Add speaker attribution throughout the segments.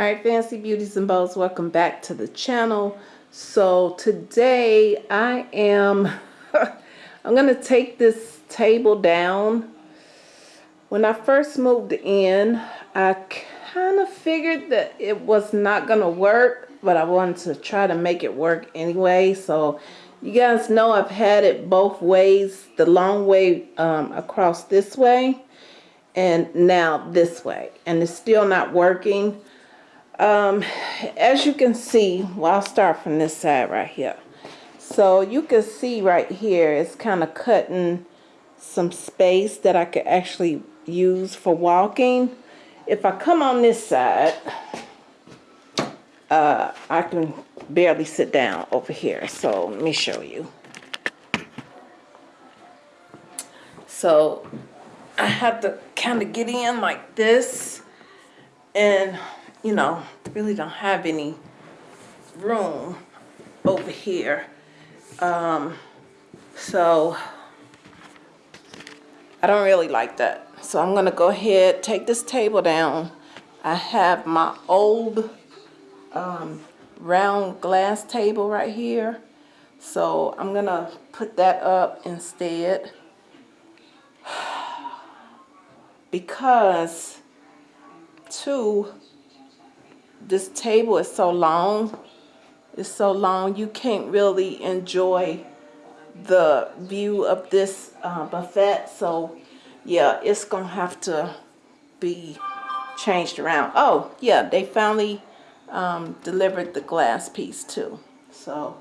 Speaker 1: All right, Fancy Beauties and Bows, welcome back to the channel. So today I am, I'm going to take this table down. When I first moved in, I kind of figured that it was not going to work, but I wanted to try to make it work anyway. So you guys know I've had it both ways, the long way um, across this way and now this way. And it's still not working. Um, as you can see, well, I'll start from this side right here. So you can see right here, it's kind of cutting some space that I could actually use for walking. If I come on this side, uh, I can barely sit down over here. So let me show you. So I have to kind of get in like this and you know, really don't have any room over here. Um, so I don't really like that. So I'm gonna go ahead, take this table down. I have my old um, round glass table right here. So I'm gonna put that up instead. Because two, this table is so long. It's so long you can't really enjoy the view of this uh, buffet. So yeah, it's gonna have to be changed around. Oh yeah, they finally um, delivered the glass piece too. So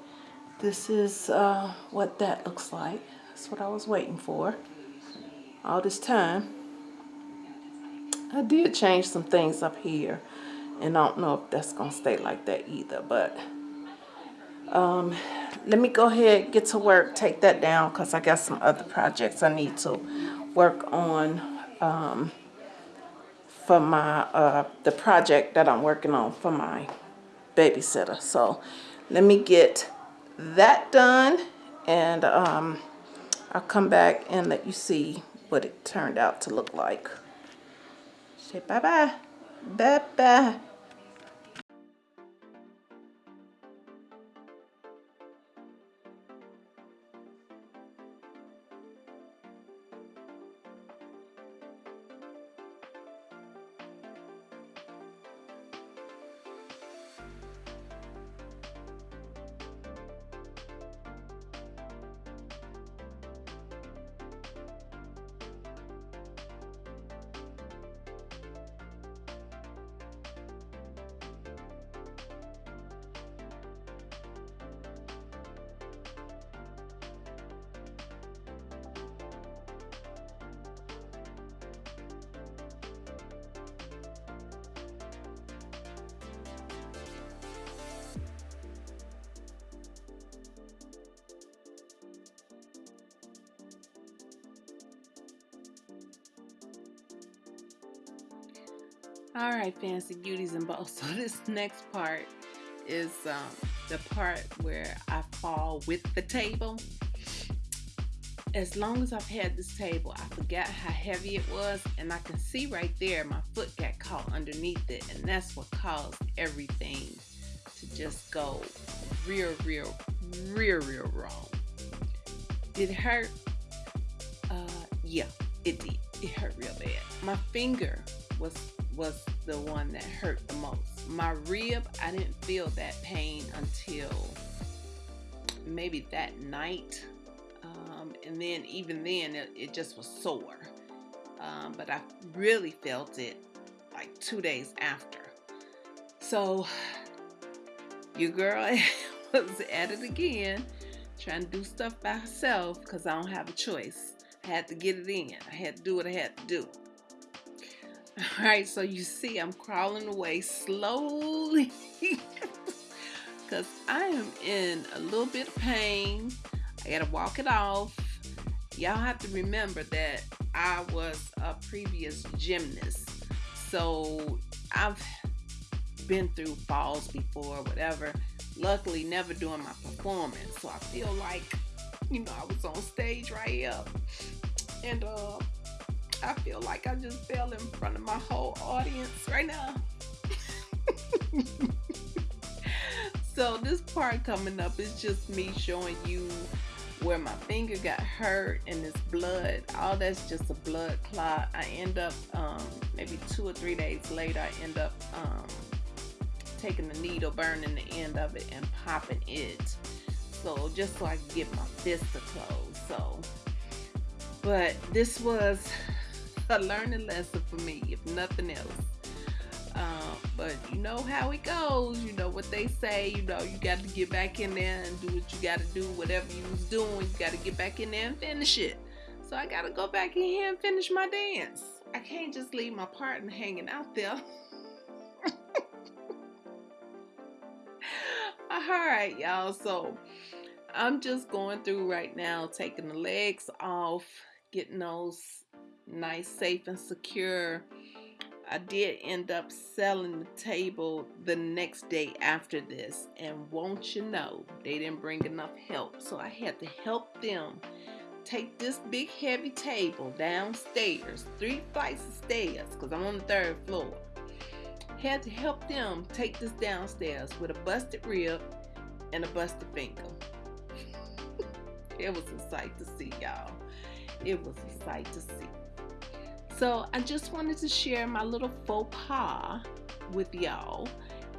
Speaker 1: this is uh, what that looks like. That's what I was waiting for all this time. I did change some things up here and I don't know if that's gonna stay like that either but um, let me go ahead get to work take that down because I got some other projects I need to work on um, for my uh, the project that I'm working on for my babysitter. So let me get that done and um, I'll come back and let you see what it turned out to look like. Say bye bye, bye bye All right, fancy beauties and balls. So this next part is um, the part where I fall with the table. As long as I've had this table, I forgot how heavy it was, and I can see right there my foot got caught underneath it, and that's what caused everything to just go real, real, real, real wrong. Did it hurt? Uh, yeah, it did. It hurt real bad. My finger was was the one that hurt the most. My rib, I didn't feel that pain until maybe that night. Um, and then even then, it, it just was sore. Um, but I really felt it like two days after. So your girl was at it again, trying to do stuff by herself because I don't have a choice. I had to get it in. I had to do what I had to do. All right, so you see I'm crawling away slowly because I am in a little bit of pain. I gotta walk it off. Y'all have to remember that I was a previous gymnast. So I've been through falls before, whatever. Luckily, never during my performance. So I feel like, you know, I was on stage right up. And uh I feel like I just fell in front of my whole audience right now. so this part coming up is just me showing you where my finger got hurt and this blood. All that's just a blood clot. I end up um, maybe two or three days later i end up um, taking the needle burning the end of it and popping it. So just so i can get my fist to close so. But this was a learning lesson for me if nothing else um, but you know how it goes. You know what they say. You know you got to get back in there and do what you got to do. Whatever you was doing, you got to get back in there and finish it. So I got to go back in here and finish my dance. I can't just leave my partner hanging out there. All right, y'all. So I'm just going through right now, taking the legs off, getting those nice, safe, and secure I did end up selling the table the next day after this. And won't you know, they didn't bring enough help. So I had to help them take this big heavy table downstairs, three flights of stairs, because I'm on the third floor. Had to help them take this downstairs with a busted rib and a busted finger. it was a sight to see, y'all. It was a sight to see. So I just wanted to share my little faux pas with y'all.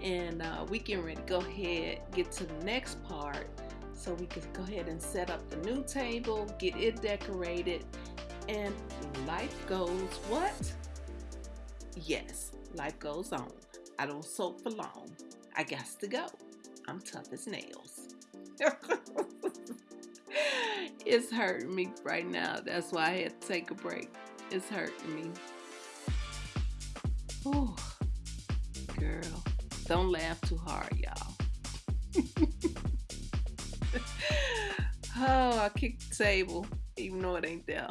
Speaker 1: And uh, we can ready to go ahead, get to the next part. So we can go ahead and set up the new table, get it decorated, and life goes what? Yes, life goes on. I don't soak for long. I got to go. I'm tough as nails. it's hurting me right now. That's why I had to take a break. It's hurting me. Ooh, girl, don't laugh too hard, y'all. oh, I kicked the table, even though it ain't there.